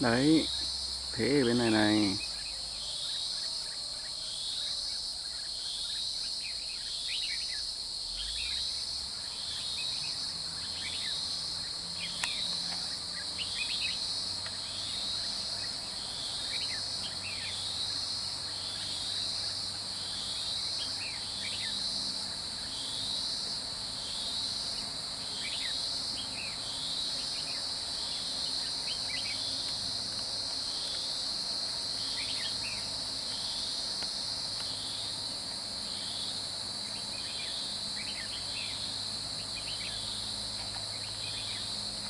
đấy thế ở bên này này.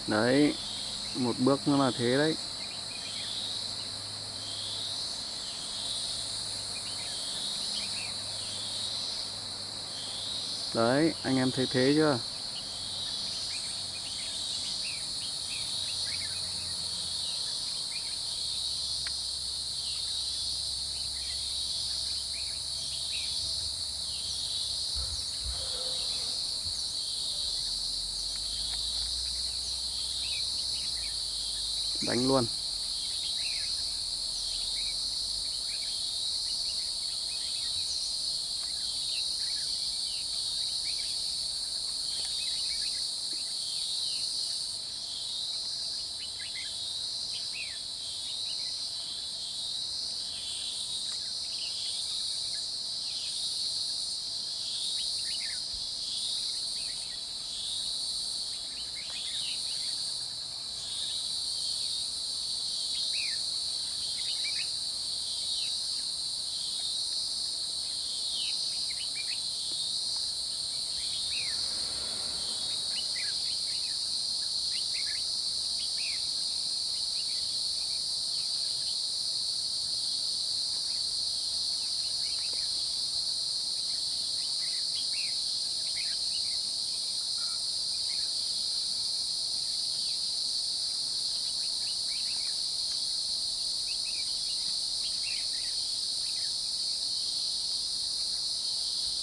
Đấy một bước nó là thế đấy. Đấy anh em thấy thế chưa? Đánh luôn.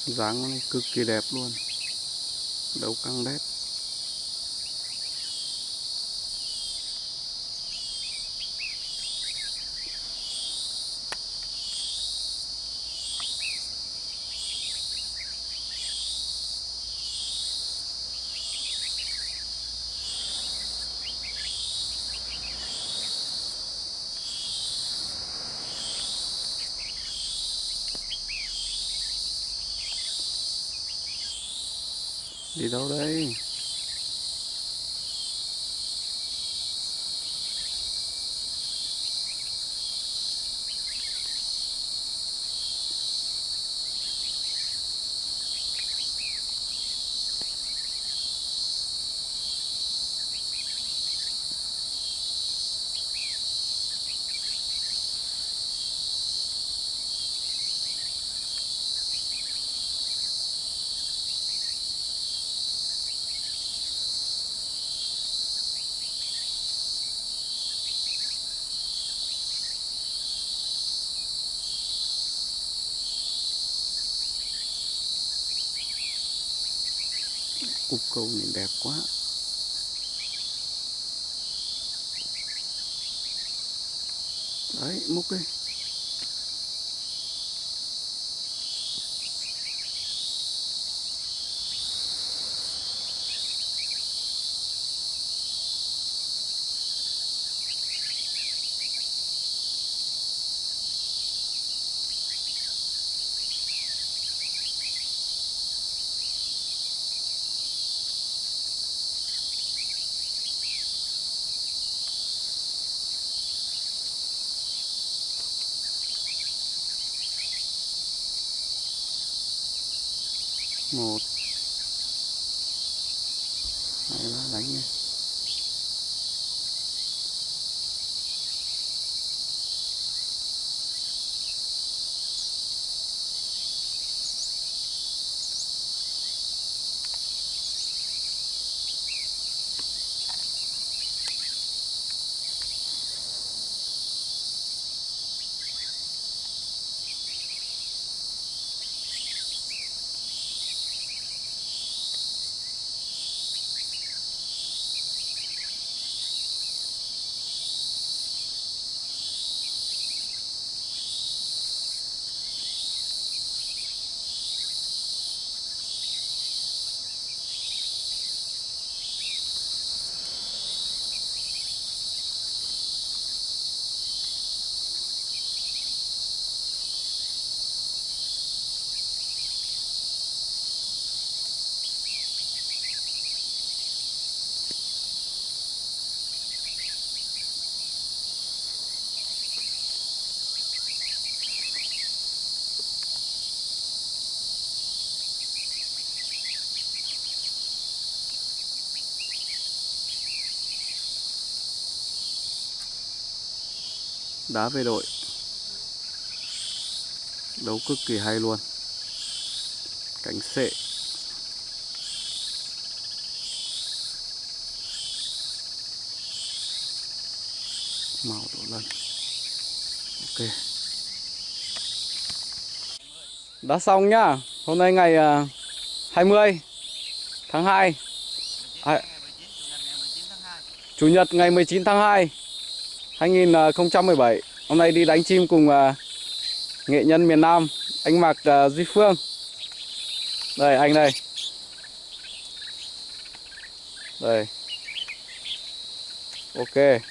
Dáng này cực kỳ đẹp luôn. Đấu căng đét. Đi đâu đây? Cục cầu này đẹp quá. Đấy múc đi. Ну, вот. Đá về đội. Đấu cực kỳ hay luôn. Cánh sệ. Màu đổ lần ok. Đã xong nhá. Hôm nay ngày à, 20 tháng 2 à, Chủ nhật ngày 19 tháng 2 2017 Hôm nay đi đánh chim cùng uh, nghệ nhân miền Nam Anh Mạc uh, Duy Phương. Đây anh đây. Đây. Ok.